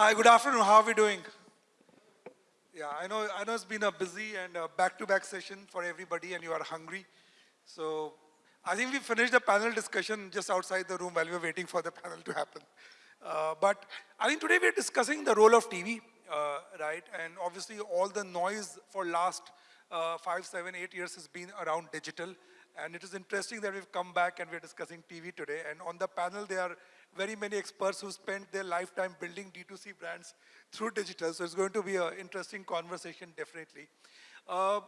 Hi, good afternoon. How are we doing? Yeah, I know, I know it's been a busy and back-to-back session for everybody and you are hungry. So I think we finished the panel discussion just outside the room while we were waiting for the panel to happen. Uh, but I think today we're discussing the role of TV, uh, right? And obviously all the noise for last uh, five, seven, eight years has been around digital. And it is interesting that we've come back and we're discussing TV today. And on the panel, there are very many experts who spent their lifetime building D2C brands through digital. So it's going to be an interesting conversation, definitely. Uh,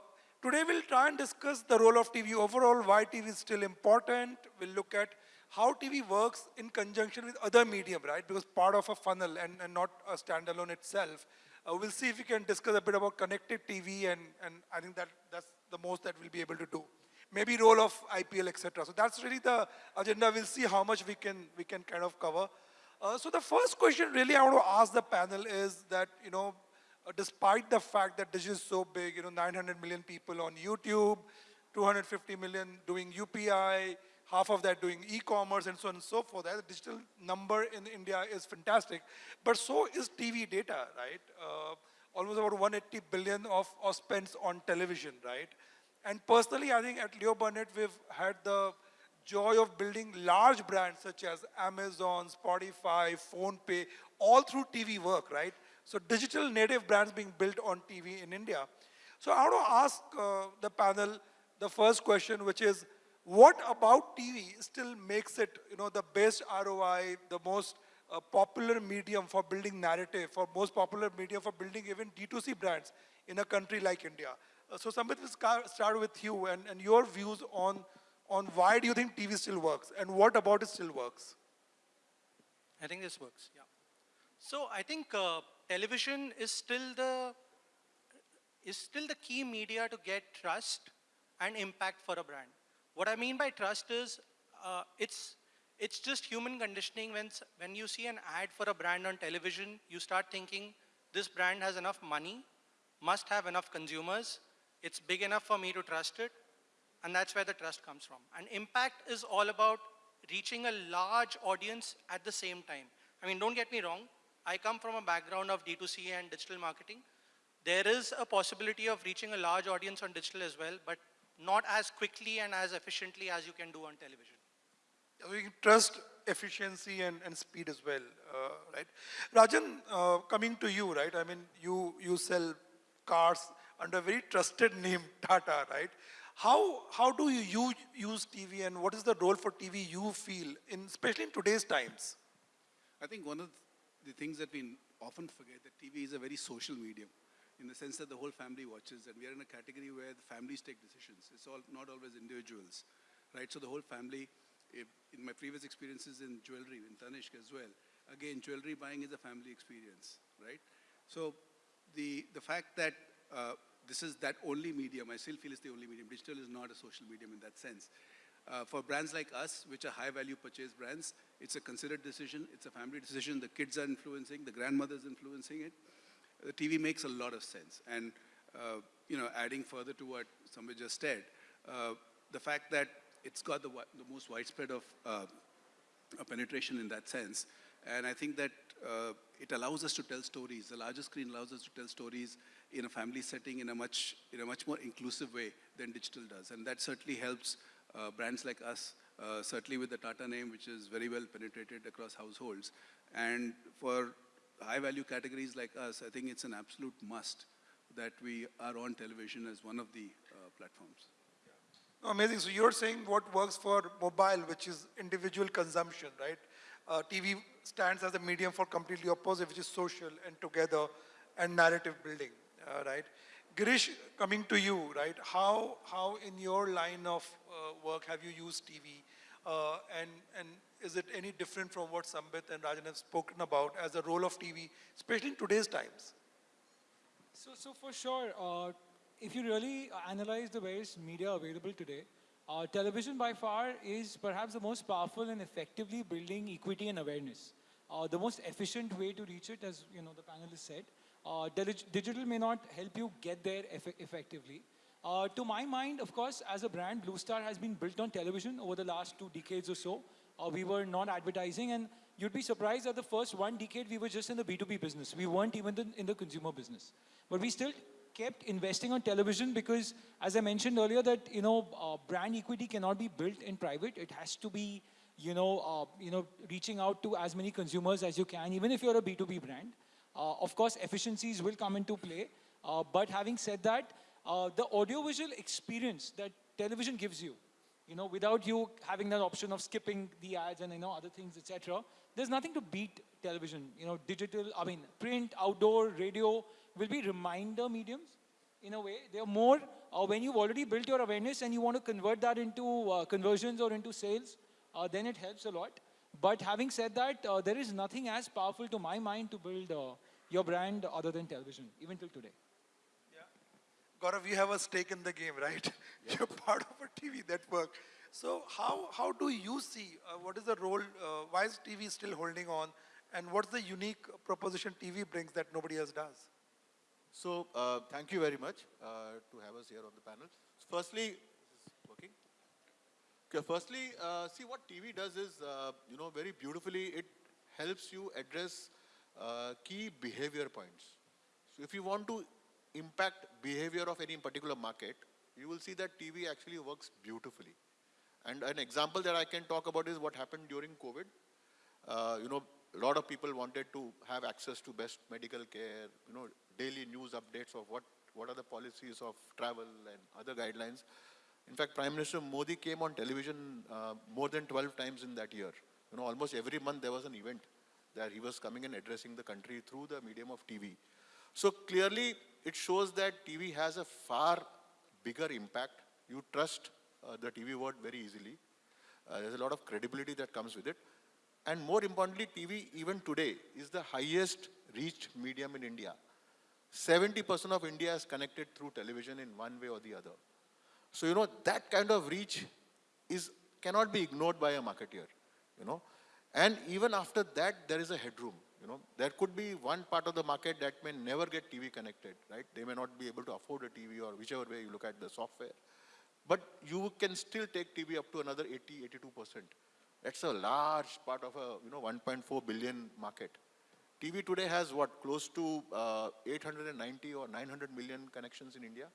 today we'll try and discuss the role of TV overall, why TV is still important. We'll look at how TV works in conjunction with other medium, right? Because part of a funnel and, and not a standalone itself. Uh, we'll see if we can discuss a bit about connected TV and, and I think that that's the most that we'll be able to do maybe role of IPL, etc. So that's really the agenda. We'll see how much we can, we can kind of cover. Uh, so the first question really I want to ask the panel is that, you know, uh, despite the fact that digital is so big, you know, 900 million people on YouTube, 250 million doing UPI, half of that doing e-commerce and so on and so forth. The digital number in India is fantastic, but so is TV data, right? Uh, almost about 180 billion of, of spends on television, right? And personally, I think at Leo Burnett, we've had the joy of building large brands such as Amazon, Spotify, PhonePe, all through TV work, right? So digital native brands being built on TV in India. So I want to ask uh, the panel the first question, which is, what about TV still makes it, you know, the best ROI, the most uh, popular medium for building narrative, for most popular medium for building even D2C brands in a country like India? Uh, so Sambit, we'll start with you and, and your views on, on why do you think TV still works and what about it still works? I think this works, yeah. So I think uh, television is still the is still the key media to get trust and impact for a brand. What I mean by trust is uh, it's it's just human conditioning when when you see an ad for a brand on television, you start thinking this brand has enough money, must have enough consumers, it's big enough for me to trust it, and that's where the trust comes from. And impact is all about reaching a large audience at the same time. I mean, don't get me wrong, I come from a background of D2C and digital marketing. There is a possibility of reaching a large audience on digital as well, but not as quickly and as efficiently as you can do on television. We trust efficiency and, and speed as well, uh, right? Rajan, uh, coming to you, right? I mean, you, you sell cars, under a very trusted name, Tata, right? How, how do you use TV and what is the role for TV you feel, in, especially in today's times? I think one of the things that we often forget that TV is a very social medium in the sense that the whole family watches and we are in a category where the families take decisions. It's all not always individuals, right? So the whole family, if, in my previous experiences in jewelry, in Tanishq as well, again, jewelry buying is a family experience, right? So the, the fact that uh, this is that only medium. I still feel it's the only medium. Digital is not a social medium in that sense. Uh, for brands like us, which are high value purchase brands, it's a considered decision. It's a family decision. The kids are influencing, the grandmother's influencing it. The TV makes a lot of sense. And, uh, you know, adding further to what somebody just said, uh, the fact that it's got the, the most widespread of uh, penetration in that sense. And I think that uh, it allows us to tell stories. The larger screen allows us to tell stories in a family setting in a much, in a much more inclusive way than digital does. And that certainly helps uh, brands like us, uh, certainly with the Tata name, which is very well penetrated across households. And for high value categories like us, I think it's an absolute must that we are on television as one of the uh, platforms. Amazing. So you're saying what works for mobile, which is individual consumption, right? Uh, TV stands as a medium for completely opposite, which is social and together and narrative building uh, right? Girish, coming to you, right? How, how in your line of uh, work have you used TV? Uh, and, and is it any different from what Sambit and Rajan have spoken about as a role of TV, especially in today's times? So, so for sure, uh, if you really analyze the various media available today, uh, television by far is perhaps the most powerful and effectively building equity and awareness. Uh, the most efficient way to reach it, as you know, the panelists said, uh, digital may not help you get there eff effectively. Uh, to my mind, of course, as a brand, Blue Star has been built on television over the last two decades or so. Uh, we were not advertising and you'd be surprised that the first one decade we were just in the B2B business. We weren't even in- in the consumer business. But we still kept investing on television because, as I mentioned earlier, that, you know, uh, brand equity cannot be built in private. It has to be, you know, uh, you know, reaching out to as many consumers as you can, even if you're a B2B brand. Uh, of course, efficiencies will come into play. Uh, but having said that, uh, the audiovisual experience that television gives you, you know, without you having that option of skipping the ads and, you know, other things, etc., there's nothing to beat television. You know, digital, I mean, print, outdoor, radio will be reminder mediums in a way. They're more, uh, when you've already built your awareness and you want to convert that into uh, conversions or into sales, uh, then it helps a lot. But having said that, uh, there is nothing as powerful to my mind to build uh, your brand other than television, even till today. Yeah. Gaurav, you have a stake in the game, right? You're part of a TV network. So how, how do you see, uh, what is the role, uh, why is TV still holding on? And what's the unique proposition TV brings that nobody else does? So, uh, thank you very much uh, to have us here on the panel. Firstly, is this working? Okay, firstly, uh, see what TV does is, uh, you know, very beautifully, it helps you address uh, key behavior points. So, if you want to impact behavior of any particular market, you will see that TV actually works beautifully. And an example that I can talk about is what happened during COVID. Uh, you know, a lot of people wanted to have access to best medical care, you know, daily news updates of what, what are the policies of travel and other guidelines. In fact, Prime Minister Modi came on television uh, more than 12 times in that year. You know, almost every month there was an event that he was coming and addressing the country through the medium of TV. So clearly, it shows that TV has a far bigger impact. You trust uh, the TV word very easily. Uh, there's a lot of credibility that comes with it. And more importantly, TV even today is the highest reached medium in India. 70% of India is connected through television in one way or the other. So, you know, that kind of reach is, cannot be ignored by a marketeer, you know. And even after that, there is a headroom, you know. There could be one part of the market that may never get TV connected, right? They may not be able to afford a TV or whichever way you look at the software. But you can still take TV up to another 80, 82%. That's a large part of a, you know, 1.4 billion market. TV today has what, close to uh, 890 or 900 million connections in India.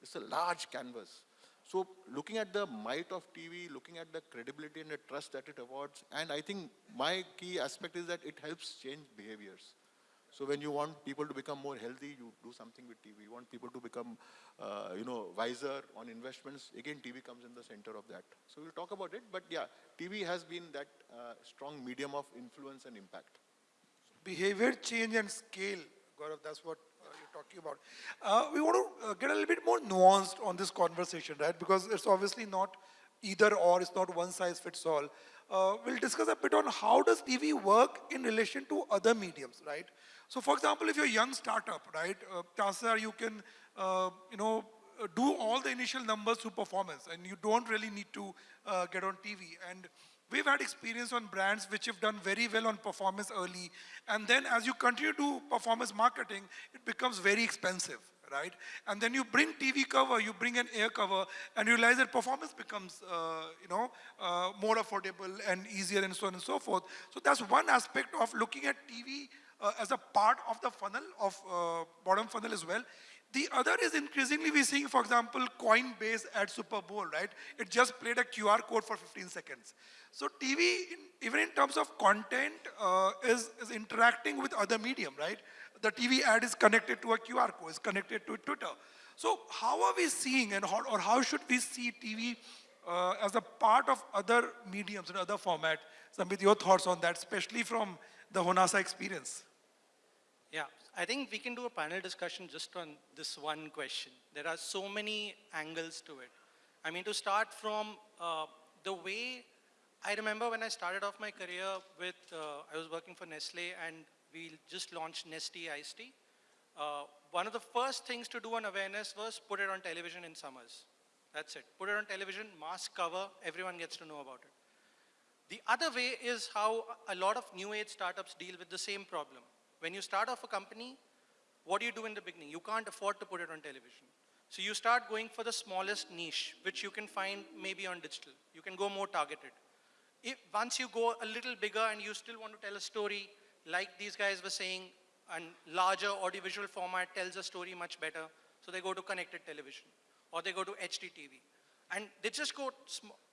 It's a large canvas. So looking at the might of TV, looking at the credibility and the trust that it awards, and I think my key aspect is that it helps change behaviors. So when you want people to become more healthy, you do something with TV. You want people to become, uh, you know, wiser on investments. Again, TV comes in the center of that. So we'll talk about it. But yeah, TV has been that uh, strong medium of influence and impact. Behavior change and scale, Gaurav, that's what talking about. Uh, we want to uh, get a little bit more nuanced on this conversation, right? Because it's obviously not either or, it's not one size fits all. Uh, we'll discuss a bit on how does TV work in relation to other mediums, right? So for example, if you're a young startup, right, uh, chances are you can, uh, you know, uh, do all the initial numbers through performance and you don't really need to uh, get on TV. And we've had experience on brands which have done very well on performance early. And then as you continue to do performance marketing, it becomes very expensive, right? And then you bring TV cover, you bring an air cover, and you realize that performance becomes, uh, you know, uh, more affordable and easier and so on and so forth. So that's one aspect of looking at TV uh, as a part of the funnel, of uh, bottom funnel as well. The other is increasingly we're seeing, for example, Coinbase at Super Bowl, right? It just played a QR code for 15 seconds. So TV, in, even in terms of content, uh, is, is interacting with other medium, right? The TV ad is connected to a QR code, is connected to Twitter. So how are we seeing and how, or how should we see TV uh, as a part of other mediums and other format? Samit, your thoughts on that, especially from the Honasa experience? Yeah, I think we can do a panel discussion just on this one question. There are so many angles to it. I mean, to start from uh, the way I remember when I started off my career with, uh, I was working for Nestle and we just launched Nestea Iced Tea. Uh, one of the first things to do on awareness was put it on television in summers. That's it. Put it on television, mass cover, everyone gets to know about it. The other way is how a lot of new age startups deal with the same problem. When you start off a company, what do you do in the beginning? You can't afford to put it on television. So you start going for the smallest niche, which you can find maybe on digital. You can go more targeted. if, once you go a little bigger and you still want to tell a story, like these guys were saying, and larger audiovisual format tells a story much better, so they go to connected television, or they go to HDTV. And they just go,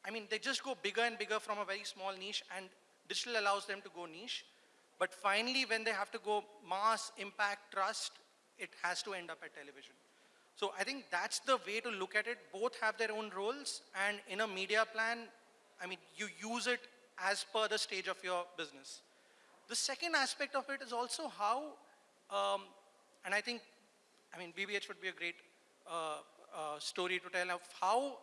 I mean, they just go bigger and bigger from a very small niche, and digital allows them to go niche. But finally, when they have to go mass, impact, trust, it has to end up at television. So I think that's the way to look at it. Both have their own roles, and in a media plan, I mean, you use it as per the stage of your business. The second aspect of it is also how, um, and I think, I mean, BBH would be a great uh, uh, story to tell of how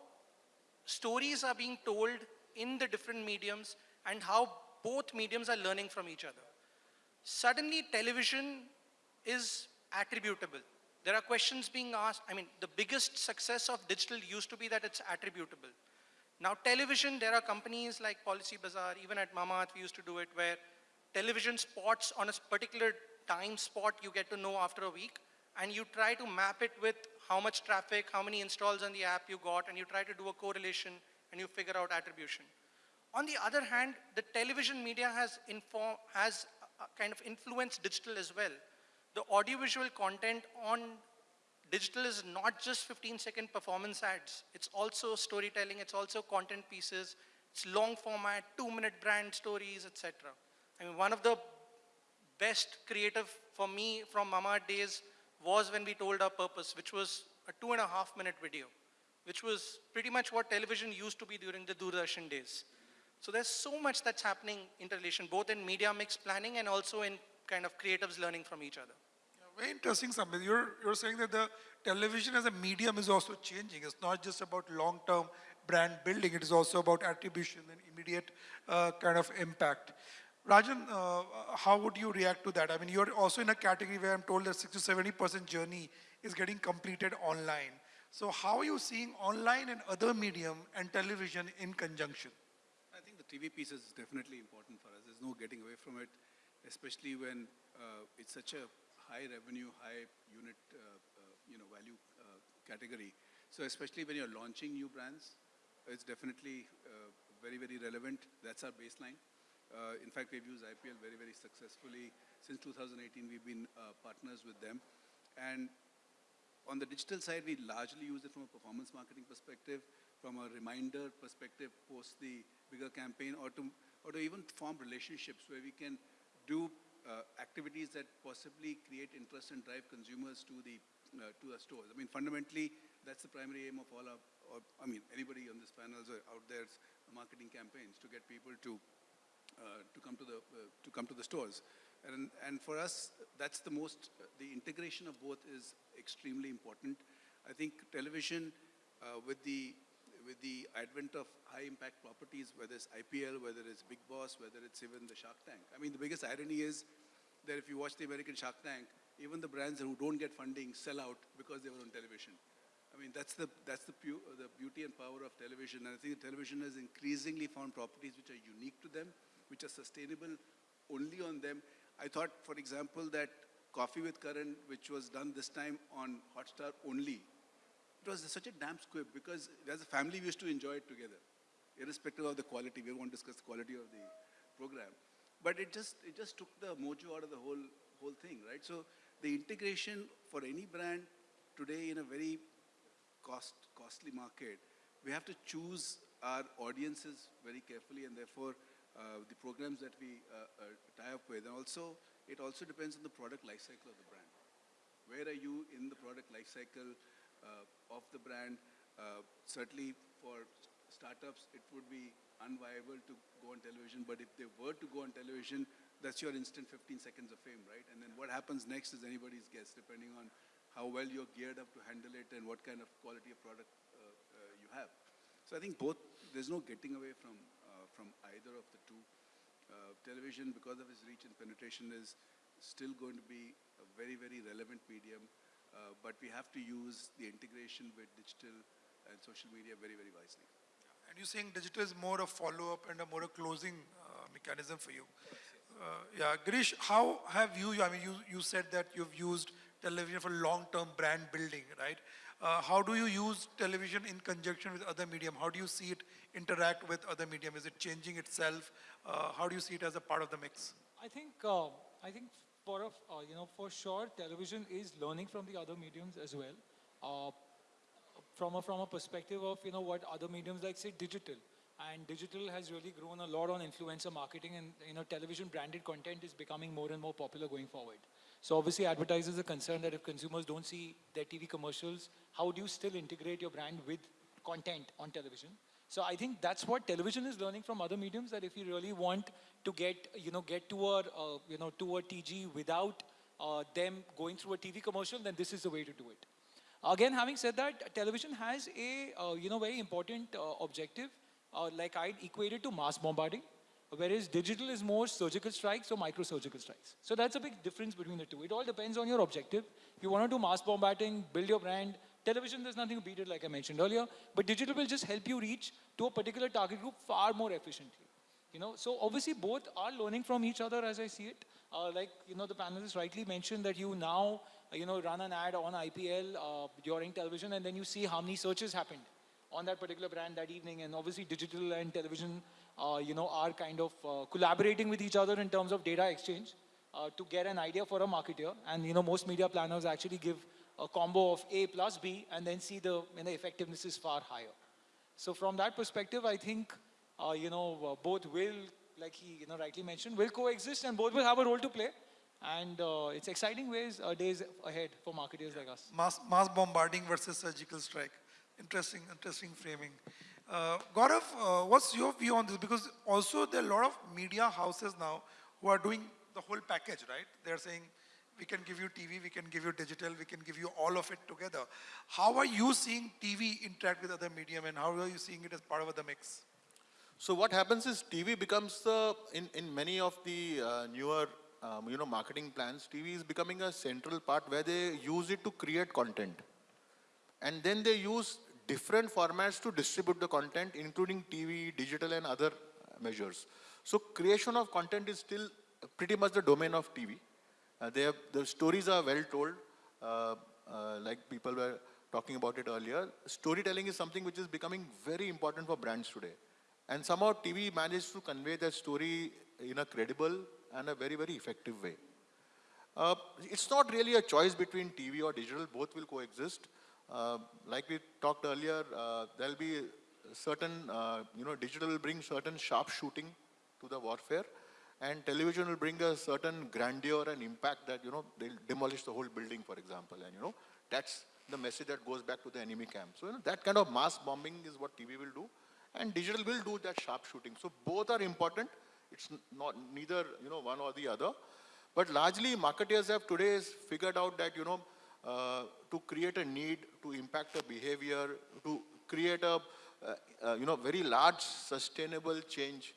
stories are being told in the different mediums and how both mediums are learning from each other. Suddenly, television is attributable. There are questions being asked. I mean, the biggest success of digital used to be that it's attributable. Now, television, there are companies like Policy Bazaar, even at Mamaearth, we used to do it, where television spots on a particular time spot you get to know after a week, and you try to map it with how much traffic, how many installs on the app you got, and you try to do a correlation and you figure out attribution. On the other hand, the television media has, has Uh, kind of influence digital as well. The audiovisual content on digital is not just 15 second performance ads. It's also storytelling, it's also content pieces, it's long format, two minute brand stories, etc. I mean, one of the best creative for me from Mama days was when we told our purpose, which was a two and a half minute video, which was pretty much what television used to be during the Doordarshan days. So there's so much that's happening in relation, both in media mix planning and also in kind of creatives learning from each other. Yeah, Very interesting, Samit. You're, you're saying that the television as a medium is also changing. It's not just about long-term brand building. It is also about attribution and immediate uh, kind of impact. Rajan, uh, how would you react to that? I mean, you're also in a category where I'm told that 60 to 70% journey is getting completed online. So how are you seeing online and other medium and television in conjunction? TV piece is definitely important for us. There's no getting away from it, especially when uh, it's such a high revenue, high unit, uh, uh, you know, value uh, category. So especially when you're launching new brands, it's definitely uh, very, very relevant. That's our baseline. Uh, in fact, we've used IPL very, very successfully. Since 2018, we've been partners with them. And on the digital side, we largely use it from a performance marketing perspective, from a reminder perspective post the bigger campaign, or to, or to even form relationships where we can do uh, activities that possibly create interest and drive consumers to the uh, to the stores. I mean, fundamentally, that's the primary aim of all our, or, I mean, anybody on this panel or out there's marketing campaigns to get people to uh, to come to the uh, to come to the stores, and and for us that's the most the integration of both is extremely important. I think television uh, with the with the advent of high impact properties, whether it's IPL, whether it's Bigg Boss, whether it's even the Shark Tank. I mean the biggest irony is that if you watch the American Shark Tank, even the brands who don't get funding sell out because they were on television. I mean, that's the, that's the, the beauty and power of television. And I think television has increasingly found properties which are unique to them, which are sustainable only on them. I thought, for example, that Coffee with Karan, which was done this time on Hotstar only, it was such a damn squib because as a family we used to enjoy it together, irrespective of the quality. We won't discuss the quality of the program. But it just, it just took the mojo out of the whole, whole thing, right? So the integration for any brand today in a very cost, costly market, we have to choose our audiences very carefully and therefore uh, the programs that we uh, uh, tie up with. And also, it also depends on the product life cycle of the brand. Where are you in the product life cycle of the brand? Uh, certainly for startups, it would be unviable to go on television, but if they were to go on television, that's your instant 15 seconds of fame, right? And then what happens next is anybody's guess, depending on how well you're geared up to handle it and what kind of quality of product uh, uh, you have. So I think both, there's no getting away from, uh, from either of the two. Uh, television, because of its reach and penetration, is still going to be a very, very relevant medium, uh, but we have to use the integration with digital and social media very, very wisely. And you're saying digital is more a follow-up and a more a closing uh, mechanism for you. Uh, yeah, Girish, how have you, I mean, you, you said that you've used television for long-term brand building, right? Uh, how do you use television in conjunction with other medium? How do you see it interact with other medium? Is it changing itself? Uh, how do you see it as a part of the mix? I think, uh, I think for, a, uh, you know, for sure, television is learning from the other mediums as well. Uh, from a, from a perspective of, you know, what other mediums like, say, digital. And digital has really grown a lot on influencer marketing and, you know, television branded content is becoming more and more popular going forward. So obviously advertisers are concerned that if consumers don't see their TV commercials, how do you still integrate your brand with content on television? So I think that's what television is learning from other mediums. That if you really want to get, you know, get to a, uh, you know, to a TG without uh, them going through a TV commercial, then this is the way to do it. Again, having said that, television has a, uh, you know, very important uh, objective, uh, like I'd equate it to mass bombarding, whereas digital is more surgical strikes or micro-surgical strikes. So that's a big difference between the two. It all depends on your objective. If you want to do mass bombarding, build your brand, television, there's nothing to beat it, like I mentioned earlier, but digital will just help you reach to a particular target group far more efficiently. You know, so obviously both are learning from each other as I see it. Uh, like, you know, the panelists rightly mentioned that you now, you know, run an ad on IPL uh, during television and then you see how many searches happened on that particular brand that evening. And obviously digital and television, uh, you know, are kind of uh, collaborating with each other in terms of data exchange uh, to get an idea for a marketer. And, you know, most media planners actually give a combo of A plus B and then see the, you know, effectiveness is far higher. So from that perspective, I think, uh, you know, uh, both will, like he, you know, rightly mentioned, will coexist and both will have a role to play. And uh, it's exciting ways, uh, days ahead for marketers like us. Mass, mass bombarding versus surgical strike. Interesting, interesting framing. Uh, Gaurav, uh, what's your view on this? Because also there are a lot of media houses now who are doing the whole package, right? They're saying, we can give you TV, we can give you digital, we can give you all of it together. How are you seeing TV interact with other medium and how are you seeing it as part of the mix? So what happens is TV becomes the, in, in many of the uh, newer, um, you know, marketing plans, TV is becoming a central part where they use it to create content. And then they use different formats to distribute the content, including TV, digital, and other measures. So creation of content is still pretty much the domain of TV. Uh, they have, the stories are well told, uh, uh, like people were talking about it earlier. Storytelling is something which is becoming very important for brands today. And somehow TV managed to convey that story in a credible and a very, very effective way. Uh, it's not really a choice between TV or digital, both will coexist. Uh, like we talked earlier, uh, there'll be certain, you know, digital will bring certain sharp shooting to the warfare and television will bring a certain grandeur and impact that, you know, they'll demolish the whole building, for example. And, you know, that's the message that goes back to the enemy camp. So, you know, that kind of mass bombing is what TV will do and digital will do that sharp shooting. So both are important. It's not neither, you know, one or the other. But largely marketers have today figured out that, you know, uh, to create a need, to impact a behavior, to create a, uh, uh, you know, very large sustainable change,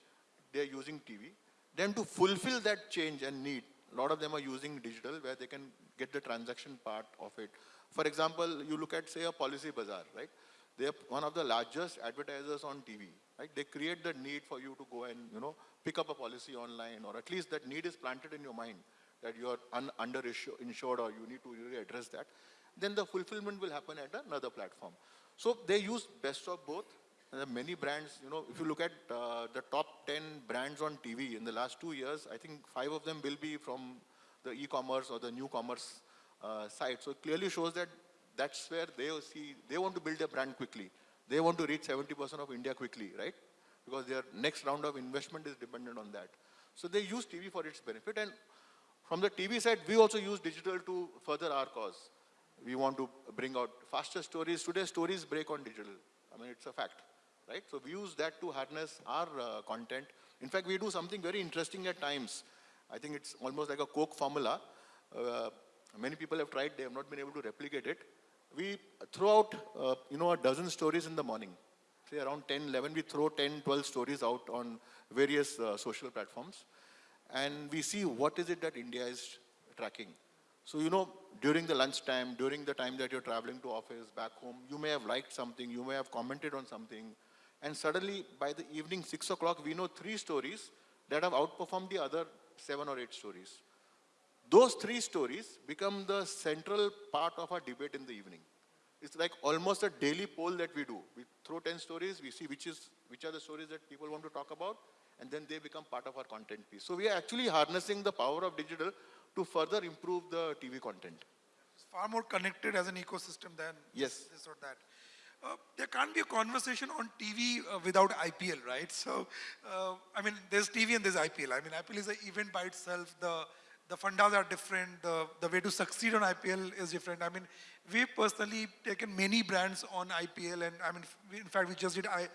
they're using TV. Then to fulfill that change and need, a lot of them are using digital where they can get the transaction part of it. For example, you look at, say, a policy bazaar, right? They're one of the largest advertisers on TV, right? They create the need for you to go and, you know, pick up a policy online, or at least that need is planted in your mind that you are un underinsured or you need to really address that. Then the fulfillment will happen at another platform. So they use best of both. There are many brands, you know, if you look at uh, the top 10 brands on TV in the last two years, I think five of them will be from the e-commerce or the new commerce uh, side. So it clearly shows that that's where they see, they want to build a brand quickly. They want to reach 70% of India quickly, right? Because their next round of investment is dependent on that. So they use TV for its benefit. And from the TV side, we also use digital to further our cause. We want to bring out faster stories. Today, stories break on digital. I mean, it's a fact, right? So we use that to harness our uh, content. In fact, we do something very interesting at times. I think it's almost like a Coke formula. Uh, many people have tried, they have not been able to replicate it we throw out, uh, you know, a dozen stories in the morning. Say around 10, 11, we throw 10, 12 stories out on various uh, social platforms. And we see what is it that India is tracking. So, you know, during the lunchtime, during the time that you're traveling to office, back home, you may have liked something, you may have commented on something. And suddenly, by the evening, 6 o'clock, we know three stories that have outperformed the other seven or eight stories. Those three stories become the central part of our debate in the evening. It's like almost a daily poll that we do. We throw 10 stories, we see which, is, which are the stories that people want to talk about, and then they become part of our content piece. So we are actually harnessing the power of digital to further improve the TV content. It's far more connected as an ecosystem than Yes. this or that. Uh, there can't be a conversation on TV uh, without IPL, right? So, uh, I mean, there's TV and there's IPL. I mean, IPL is an event by itself. The the fundas are different. The the way to succeed on IPL is different. I mean, we've personally taken many brands on IPL, and I mean, in fact, we just did I,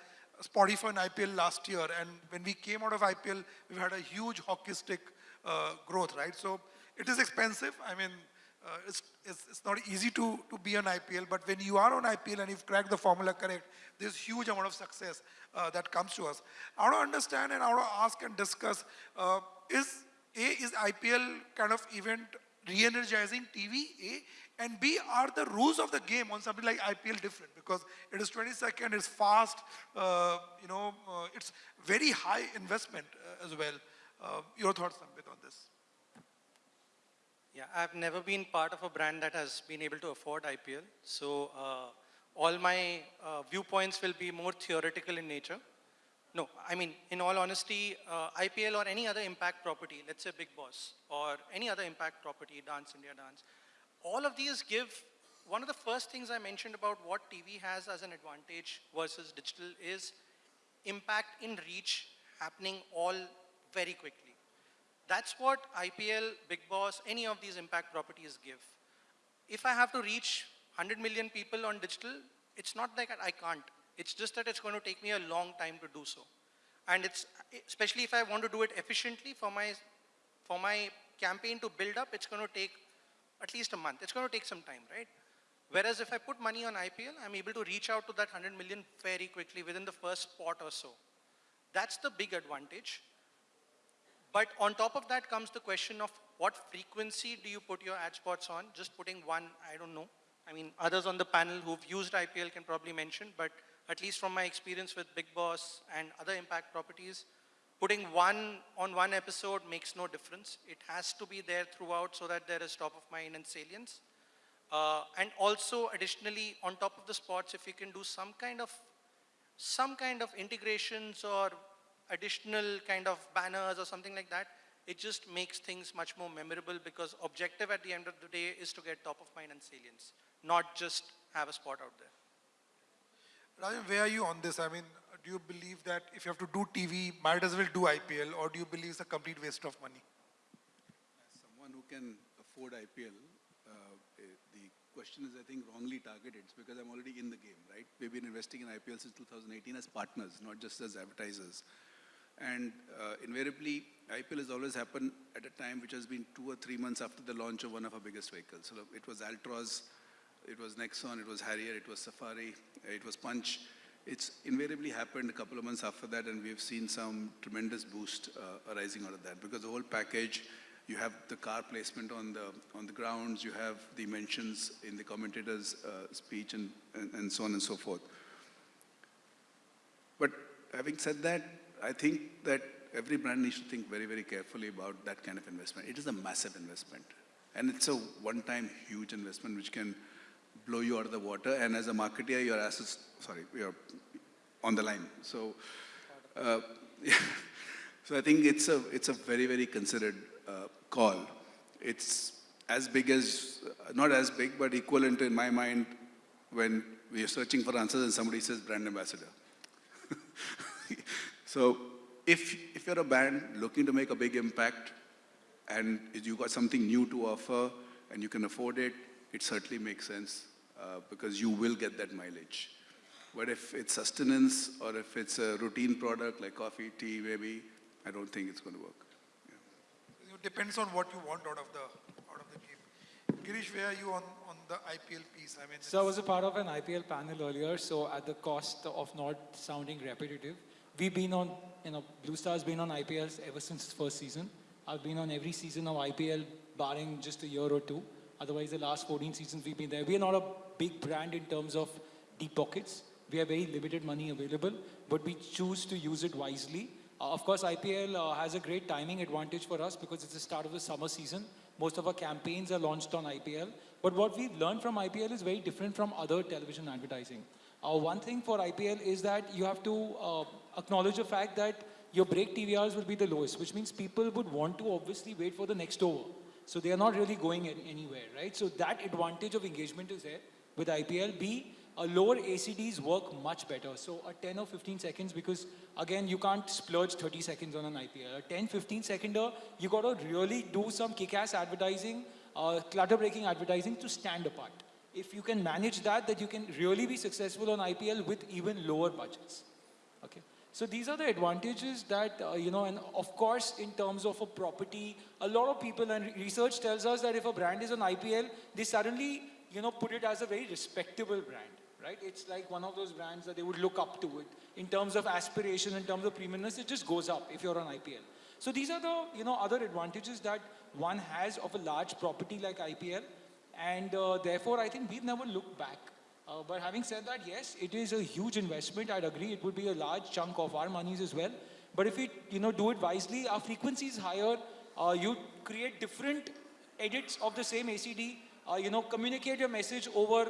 Spotify on IPL last year, and when we came out of IPL, we've had a huge hockey stick uh, growth, right? So it is expensive. I mean, uh, it's, it's, it's not easy to, to be on IPL, but when you are on IPL and you've cracked the formula correct, there's huge amount of success uh, that comes to us. I want to understand and I want to ask and discuss, uh, is A, is IPL kind of event re-energizing TV, A, and B, are the rules of the game on something like IPL different? Because it is 20 second, it's fast, uh, you know, uh, it's very high investment as well. Your thoughts, Sambit, on this? Yeah, I've never been part of a brand that has been able to afford IPL. So uh, all my uh, viewpoints will be more theoretical in nature. No, I mean, in all honesty, uh, IPL or any other impact property, let's say Bigg Boss, or any other impact property, Dance India Dance, all of these give, one of the first things I mentioned about what TV has as an advantage versus digital is impact in reach happening all very quickly. That's what IPL, Bigg Boss, any of these impact properties give. If I have to reach 100 million people on digital, it's not like I can't. It's just that it's going to take me a long time to do so. And it's, especially if I want to do it efficiently for my, for my campaign to build up, it's going to take at least a month. It's going to take some time, right? Whereas if I put money on IPL, I'm able to reach out to that 100 million very quickly within the first spot or so. That's the big advantage. But on top of that comes the question of what frequency do you put your ad spots on? Just putting one, I don't know. I mean, others on the panel who've used IPL can probably mention, but at least from my experience with Bigg Boss and other impact properties, putting one on one episode makes no difference. It has to be there throughout so that there is top of mind and salience. Uh, and also additionally, on top of the spots, if you can do some kind of some kind of integrations or additional kind of banners or something like that, it just makes things much more memorable because objective at the end of the day is to get top of mind and salience, not just have a spot out there. Rajan, where are you on this? I mean, do you believe that if you have to do TV, might as well do IPL, or do you believe it's a complete waste of money? As someone who can afford IPL, uh, eh, the question is, I think, wrongly targeted. It's because I'm already in the game, right? We've been investing in IPL since 2018 as partners, not just as advertisers. And uh, invariably, IPL has always happened at a time which has been two or three months after the launch of one of our biggest vehicles. So it was Altroz, it was Nexon, it was Harrier, it was Safari, it was Punch. It's invariably happened a couple of months after that, and we've seen some tremendous boost uh, arising out of that because the whole package. You have the car placement on the on the grounds. You have the mentions in the commentator's uh, speech, and, and and so on and so forth. But having said that, I think that every brand needs to think very, very carefully about that kind of investment. It is a massive investment. And it's a one-time huge investment which can blow you out of the water. And as a marketer, your assets, sorry, you're on the line. So, uh, so I think it's a, it's a very, very considered uh, call. It's as big as, not as big, but equivalent in my mind when we are searching for answers and somebody says brand ambassador. so if, if you're a band looking to make a big impact and you've got something new to offer and you can afford it, it certainly makes sense uh, because you will get that mileage. But if it's sustenance or if it's a routine product like coffee, tea, maybe, I don't think it's going to work. It depends on what you want out of the out of the game. Girish, where are you on, on the IPL piece? I mean, So I was a part of an IPL panel earlier, so at the cost of not sounding repetitive, we've been on, you know, Blue Star's been on IPLs ever since its first season. I've been on every season of IPL, barring just a year or two. Otherwise, the last 14 seasons we've been there. We are not a big brand in terms of deep pockets. We have very limited money available, but we choose to use it wisely. Uh, of course, IPL uh, has a great timing advantage for us because it's the start of the summer season. Most of our campaigns are launched on IPL, But what we've learned from IPL is very different from other television advertising. Uh, one thing for IPL is that you have to uh, acknowledge the fact that your break TVRs will be the lowest, which means people would want to obviously wait for the next over. So they are not really going any- anywhere, right? So that advantage of engagement is there with IPL. B, uh, lower ACDs work much better. So a 10 or 15 seconds, because again, you can't splurge 30 seconds on an IPL. A 10, 15 seconder, you got to really do some kick-ass advertising, uh, clutter-breaking advertising to stand apart. If you can manage that, that you can really be successful on IPL with even lower budgets. Okay. So these are the advantages that, uh, you know, and of course, in terms of a property, a lot of people and research tells us that if a brand is on IPL, they suddenly, you know, put it as a very respectable brand, right? It's like one of those brands that they would look up to it. In terms of aspiration, in terms of premiumness, it just goes up if you're on IPL. So these are the, you know, other advantages that one has of a large property like IPL. And uh, therefore, I think we've never looked back. Uh, but having said that, yes, it is a huge investment. I'd agree. It would be a large chunk of our monies as well. But if we, you know, do it wisely, our frequency is higher. Uh, you create different edits of the same ACD. Uh, you know, communicate your message over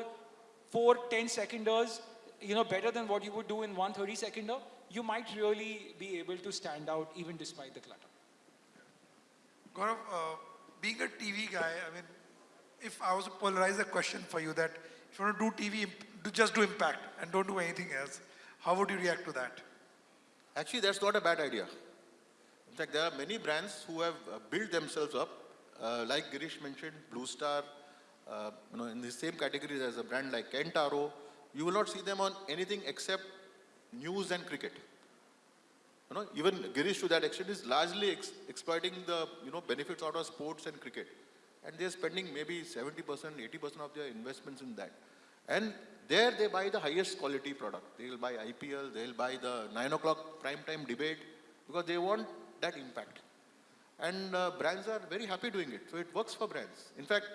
four, 10 seconders, you know, better than what you would do in one 30 seconder. You might really be able to stand out even despite the clutter. Gaurav, uh, being a TV guy, I mean, if I was to polarize a question for you that if you want to do TV, just do impact and don't do anything else, how would you react to that? Actually, that's not a bad idea. In fact, there are many brands who have uh, built themselves up, uh, like Girish mentioned, Blue Star, uh, you know, in the same categories as a brand like Kent RO. You will not see them on anything except news and cricket. You know, even Girish to that extent is largely ex- exploiting the you know benefits out of sports and cricket, and they're spending maybe 70%, 80% of their investments in that. And there they buy the highest quality product. They'll buy IPL, they'll buy the 9 o'clock prime time debate because they want that impact. And uh, brands are very happy doing it. So it works for brands. In fact,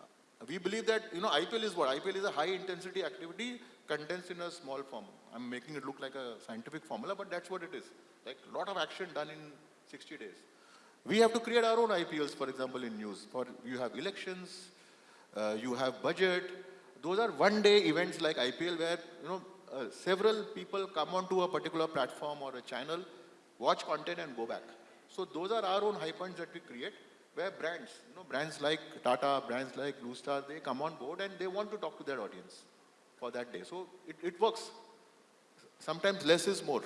uh, we believe that, you know, IPL is what? IPL is a high intensity activity condensed in a small form. I'm making it look like a scientific formula, but that's what it is. Like a lot of action done in 60 days. We have to create our own IPLs, for example, in news. For you have elections, uh, you have budget. Those are one-day events like IPL where you know uh, several people come onto a particular platform or a channel, watch content and go back. So those are our own high points that we create, where brands, you know, brands like Tata, brands like Blue Star, they come on board and they want to talk to their audience for that day. So it, it works. Sometimes less is more.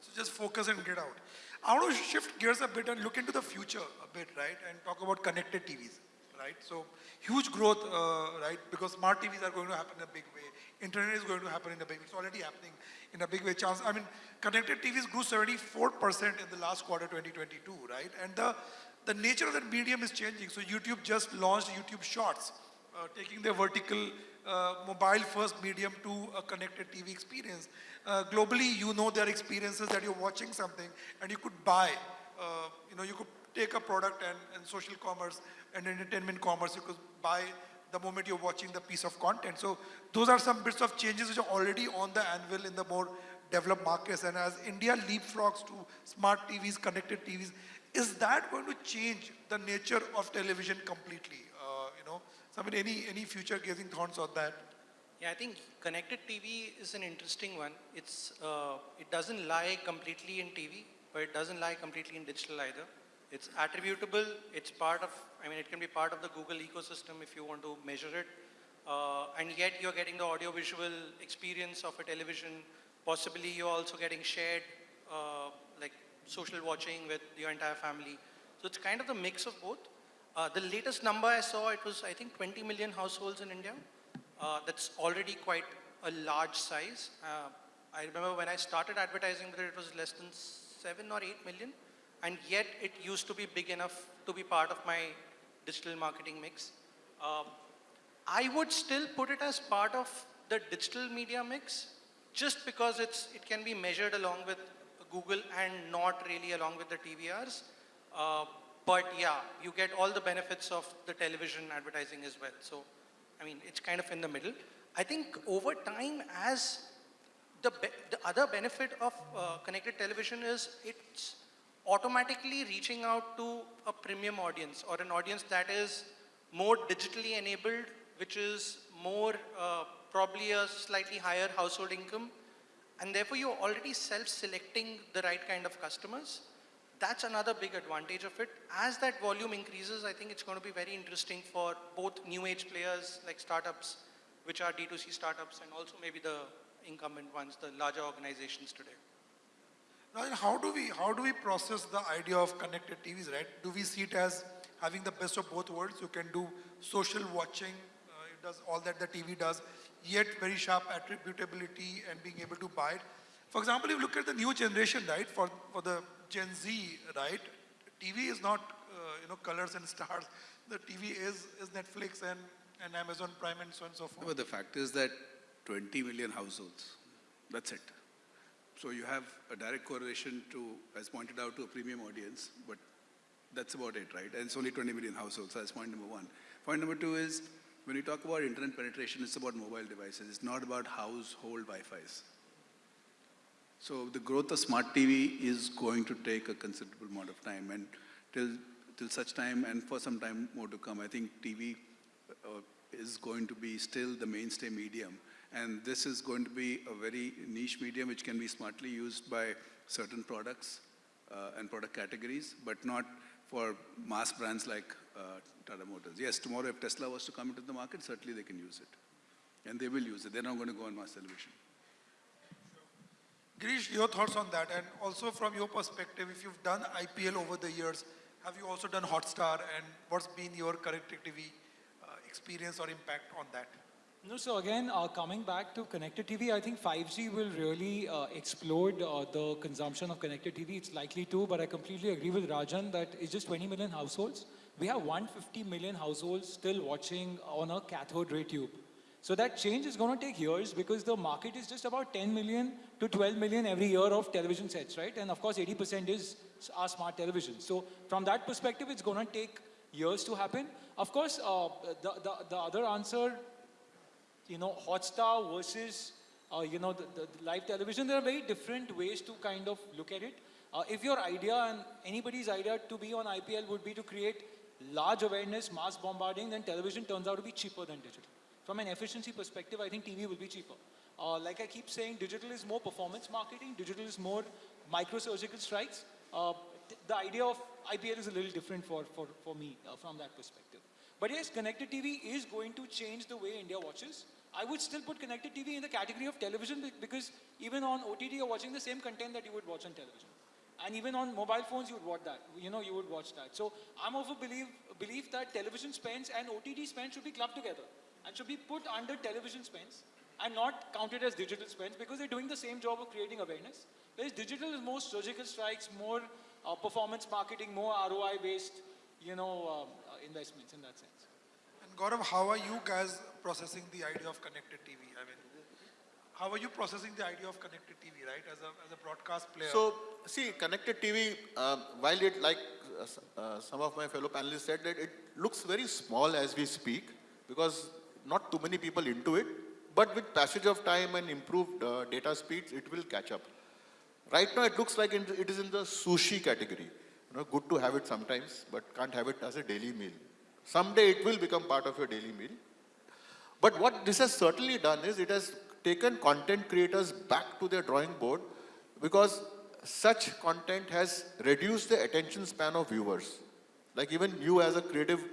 So just focus and get out. I want to shift gears a bit and look into the future a bit, right? And talk about connected TVs, right? So huge growth, uh, right? Because smart TVs are going to happen in a big way. Internet is going to happen in a big way. It's already happening in a big way. Chance, I mean, connected TVs grew 74% in the last quarter 2022, right? And the, the nature of that medium is changing. So YouTube just launched YouTube Shorts, taking their vertical uh, mobile first medium to a connected TV experience. Uh, globally, you know there are experiences that you're watching something and you could buy. Uh, you know, you could take a product and, and social commerce and entertainment commerce, you could buy the moment you're watching the piece of content. So those are some bits of changes which are already on the anvil in the more developed markets. And as India leapfrogs to smart TVs, connected TVs, is that going to change the nature of television completely? Uh, you know, mean, any any future gazing thoughts on that? Yeah, I think connected TV is an interesting one. It's, uh, it doesn't lie completely in TV, but it doesn't lie completely in digital either. It's attributable, it's part of, I mean, it can be part of the Google ecosystem if you want to measure it. Uh, and yet you're getting the audio-visual experience of a television. Possibly you're also getting shared, uh, like social watching with your entire family. So it's kind of the mix of both. Uh, the latest number I saw, it was, I think, 20 million households in India. Uh, that's already quite a large size. Uh, I remember when I started advertising it, it was less than 7 or 8 million. And yet it used to be big enough to be part of my digital marketing mix. Um, I would still put it as part of the digital media mix just because it's, it can be measured along with Google and not really along with the TVRs. But yeah, you get all the benefits of the television advertising as well. So, I mean, it's kind of in the middle. I think over time, as the, the other benefit of uh, connected television is it's automatically reaching out to a premium audience or an audience that is more digitally enabled, which is more uh, probably a slightly higher household income, and therefore you're already self-selecting the right kind of customers. That's another big advantage of it. As that volume increases, I think it's going to be very interesting for both new age players like startups, which are D2C startups, and also maybe the incumbent ones, the larger organizations today. Now, how do we how do we process the idea of connected TVs, right? Do we see it as having the best of both worlds? You can do social watching, uh, it does all that the TV does, yet very sharp attributability and being able to buy it. For example, if you look at the new generation, right? For for the Gen Z, right? TV is not uh, you know colors and stars. The TV is is Netflix and and Amazon Prime and so on and so forth. But the fact is that 20 million households, that's it. So you have a direct correlation to, as pointed out, to a premium audience, but that's about it, right? And it's only 20 million households, so that's point number one. Point number two is, when you talk about internet penetration, it's about mobile devices. It's not about household Wi-Fi's. So the growth of smart TV is going to take a considerable amount of time, and till till such time, and for some time more to come, I think TV uh, is going to be still the mainstay medium, and this is going to be a very niche medium which can be smartly used by certain products uh, and product categories, but not for mass brands like uh, Tata Motors. Yes, tomorrow if Tesla was to come into the market, certainly they can use it, and they will use it. They're not going to go on mass television. Girish, your thoughts on that, and also from your perspective, if you've done IPL over the years, have you also done Hotstar, and what's been your connected TV uh, experience or impact on that? No, so again, uh, coming back to connected TV, I think 5G will really uh, explode uh, the consumption of connected TV. It's likely to, but I completely agree with Rajan that it's just 20 million households. We have 150 million households still watching on a cathode ray tube. So that change is going to take years because the market is just about 10 million to 12 million every year of television sets, right? And of course, 80% is our smart television. So from that perspective, it's going to take years to happen. Of course, uh, the, the, the other answer you know, Hotstar versus, uh, you know, the, the, live television, there are very different ways to kind of look at it. Uh, if your idea and anybody's idea to be on IPL would be to create large awareness, mass bombarding, then television turns out to be cheaper than digital. From an efficiency perspective, I think TV will be cheaper. Uh, like I keep saying, digital is more performance marketing, digital is more microsurgical strikes. Uh, the idea of IPL is a little different for, for, for me uh, from that perspective. But yes, connected TV is going to change the way India watches. I would still put connected TV in the category of television because even on OTT you're watching the same content that you would watch on television. And even on mobile phones you would watch that. You know, you would watch that. So I'm of a belief, belief that television spends and OTT spends should be clubbed together and should be put under television spends and not counted as digital spends because they're doing the same job of creating awareness. Whereas digital is more surgical strikes, more uh, performance marketing, more ROI based, you know, um, uh, investments in that sense. And Gaurav, how are you guys processing the idea of connected TV? I mean, how are you processing the idea of connected TV, right, as a, as a broadcast player? So, see, connected TV, um, while it, like uh, uh, some of my fellow panelists said, that it looks very small as we speak because not too many people into it. But with passage of time and improved uh, data speeds, it will catch up. Right now, it looks like it is in the sushi category. You know, good to have it sometimes, but can't have it as a daily meal. Someday it will become part of your daily meal. But what this has certainly done is it has taken content creators back to their drawing board because such content has reduced the attention span of viewers. Like even you as a creative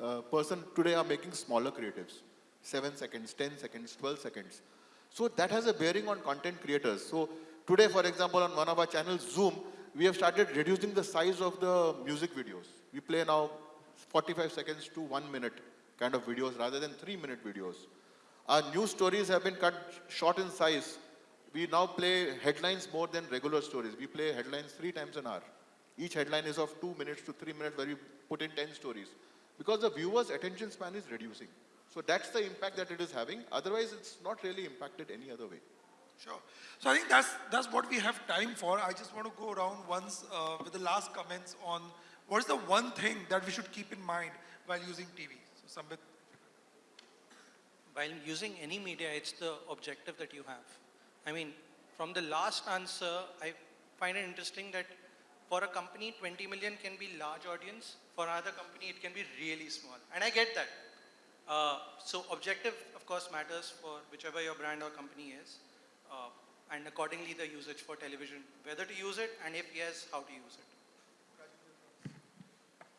uh, person today are making smaller creatives. 7 seconds, 10 seconds, 12 seconds. So that has a bearing on content creators. So today, for example, on one of our channels, Zoom, we have started reducing the size of the music videos. We play now 45 seconds to one minute kind of videos rather than three minute videos. Our news stories have been cut short in size. We now play headlines more than regular stories. We play headlines three times an hour. Each headline is of two minutes to three minutes where we put in 10 stories. Because the viewer's attention span is reducing. So that's the impact that it is having. Otherwise, it's not really impacted any other way. Sure. So I think that's that's what we have time for. I just want to go around once uh, with the last comments on what is the one thing that we should keep in mind while using TV. So Sambit, While using any media, it's the objective that you have. I mean, from the last answer, I find it interesting that for a company, 20 million can be large audience. For another company, it can be really small. And I get that. Uh, so objective, of course, matters for whichever your brand or company is. Uh, and accordingly, the usage for television, whether to use it, and if yes, how to use it.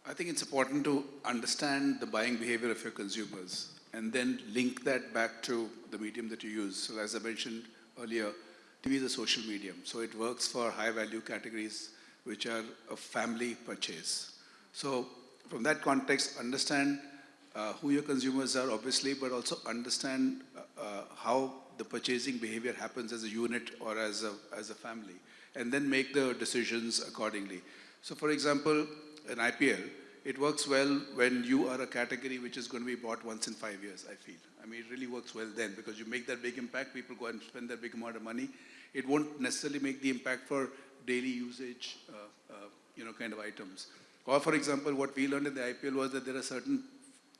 I think it's important to understand the buying behavior of your consumers and then link that back to the medium that you use. So as I mentioned earlier, TV is a social medium. So it works for high value categories which are a family purchase. So from that context, understand uh, who your consumers are obviously, but also understand uh, uh, how the purchasing behavior happens as a unit or as a, as a family, and then make the decisions accordingly. So for example, an IPL, it works well when you are a category which is going to be bought once in five years, I feel. I mean, it really works well then because you make that big impact, people go and spend that big amount of money. It won't necessarily make the impact for daily usage, uh, uh, you know, kind of items. Or for example, what we learned in the IPL was that there are certain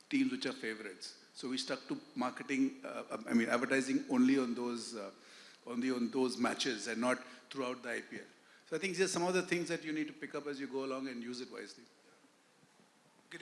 teams which are favorites. So we stuck to marketing, uh, I mean, advertising only on those, uh, only on those matches and not throughout the IPL. So I think these are some of the things that you need to pick up as you go along and use it wisely.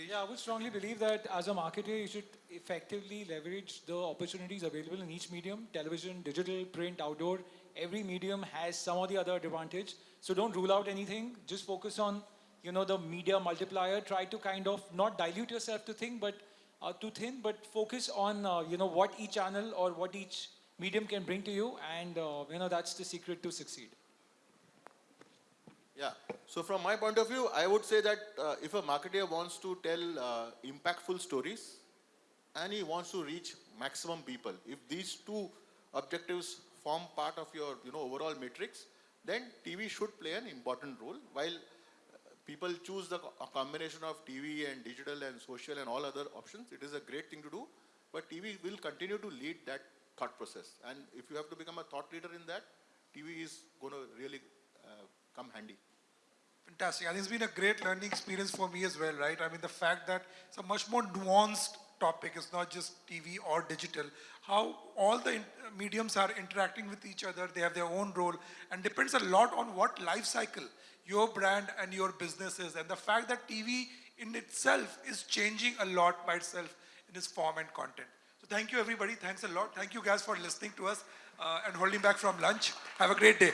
Yeah, I would strongly believe that as a marketer, you should effectively leverage the opportunities available in each medium, television, digital, print, outdoor. Every medium has some or the other advantage. So don't rule out anything. Just focus on, you know, the media multiplier. Try to kind of not dilute yourself to think, but uh, too thin, but focus on, uh, you know, what each channel or what each medium can bring to you. And, uh, you know, that's the secret to succeed. Yeah. So from my point of view, I would say that uh, if a marketer wants to tell uh, impactful stories and he wants to reach maximum people, if these two objectives form part of your you know overall matrix, then TV should play an important role. While people choose the co- combination of TV and digital and social and all other options, it is a great thing to do. But TV will continue to lead that thought process. And if you have to become a thought leader in that, TV is going to really uh, come handy. Fantastic. I think it's been a great learning experience for me as well, right? I mean, the fact that it's a much more nuanced topic. It's not just TV or digital. How all the mediums are interacting with each other. They have their own role and depends a lot on what life cycle your brand and your business is. And the fact that TV in itself is changing a lot by itself in its form and content. So thank you, everybody. Thanks a lot. Thank you guys for listening to us uh, and holding back from lunch. Have a great day.